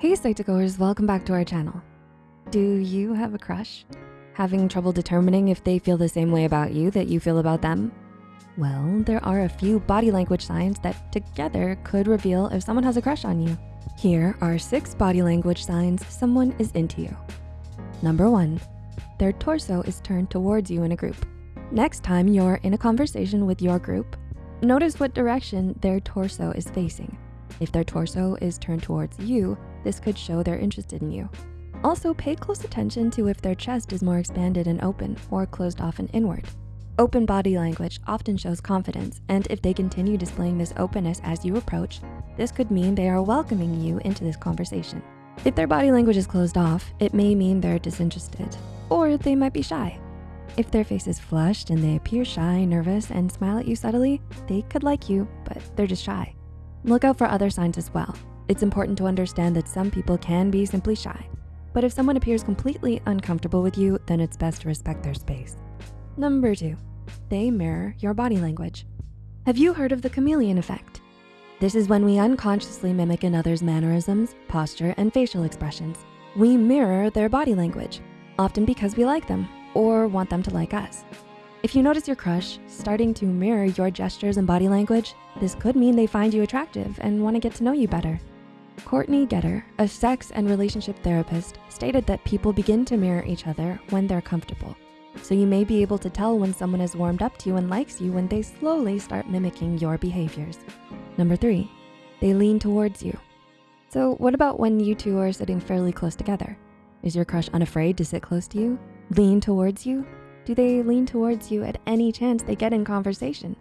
Hey Psych2Goers, welcome back to our channel. Do you have a crush? Having trouble determining if they feel the same way about you that you feel about them? Well, there are a few body language signs that together could reveal if someone has a crush on you. Here are six body language signs someone is into you. Number one, their torso is turned towards you in a group. Next time you're in a conversation with your group, notice what direction their torso is facing. If their torso is turned towards you, this could show they're interested in you. Also pay close attention to if their chest is more expanded and open or closed off and inward. Open body language often shows confidence, and if they continue displaying this openness as you approach, this could mean they are welcoming you into this conversation. If their body language is closed off, it may mean they're disinterested, or they might be shy. If their face is flushed and they appear shy, nervous, and smile at you subtly, they could like you, but they're just shy. Look out for other signs as well. It's important to understand that some people can be simply shy, but if someone appears completely uncomfortable with you, then it's best to respect their space. Number two, they mirror your body language. Have you heard of the chameleon effect? This is when we unconsciously mimic another's mannerisms, posture, and facial expressions. We mirror their body language, often because we like them or want them to like us. If you notice your crush starting to mirror your gestures and body language, this could mean they find you attractive and wanna get to know you better. Courtney Geter, a sex and relationship therapist, stated that people begin to mirror each other when they're comfortable. So you may be able to tell when someone has warmed up to you and likes you when they slowly start mimicking your behaviors. Number three, they lean towards you. So what about when you two are sitting fairly close together? Is your crush unafraid to sit close to you? Lean towards you? Do they lean towards you at any chance they get in conversation?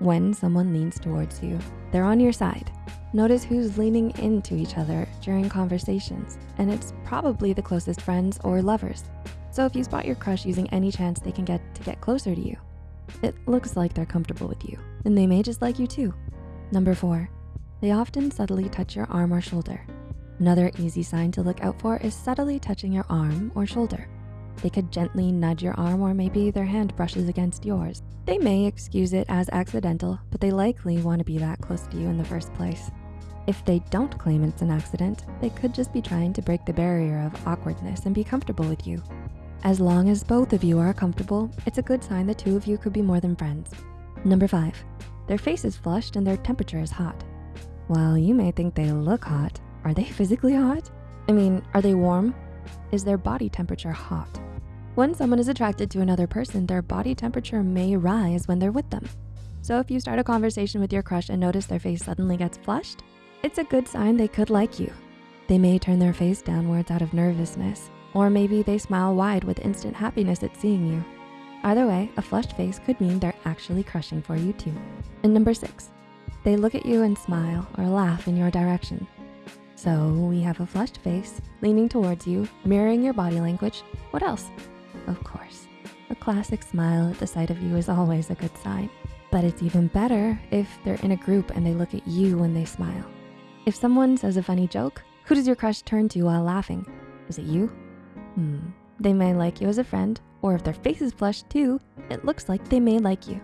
When someone leans towards you, they're on your side. Notice who's leaning into each other during conversations, and it's probably the closest friends or lovers. So if you spot your crush using any chance they can get to get closer to you, it looks like they're comfortable with you, and they may just like you too. Number four, they often subtly touch your arm or shoulder. Another easy sign to look out for is subtly touching your arm or shoulder. They could gently nudge your arm or maybe their hand brushes against yours. They may excuse it as accidental, but they likely wanna be that close to you in the first place. If they don't claim it's an accident, they could just be trying to break the barrier of awkwardness and be comfortable with you. As long as both of you are comfortable, it's a good sign the two of you could be more than friends. Number five, their face is flushed and their temperature is hot. While you may think they look hot, are they physically hot? I mean, are they warm? Is their body temperature hot? When someone is attracted to another person, their body temperature may rise when they're with them. So if you start a conversation with your crush and notice their face suddenly gets flushed, it's a good sign they could like you. They may turn their face downwards out of nervousness, or maybe they smile wide with instant happiness at seeing you. Either way, a flushed face could mean they're actually crushing for you too. And number six, they look at you and smile or laugh in your direction. So we have a flushed face, leaning towards you, mirroring your body language. What else? Of course, a classic smile at the sight of you is always a good sign. But it's even better if they're in a group and they look at you when they smile. If someone says a funny joke, who does your crush turn to while laughing? Is it you? Hmm, they may like you as a friend, or if their face is flushed too, it looks like they may like you.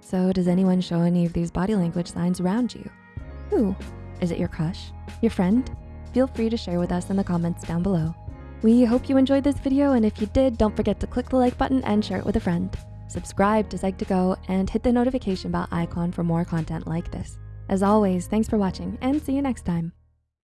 So does anyone show any of these body language signs around you? Who? Is it your crush? Your friend? Feel free to share with us in the comments down below. We hope you enjoyed this video, and if you did, don't forget to click the like button and share it with a friend. Subscribe to Psych2Go and hit the notification bell icon for more content like this. As always, thanks for watching and see you next time.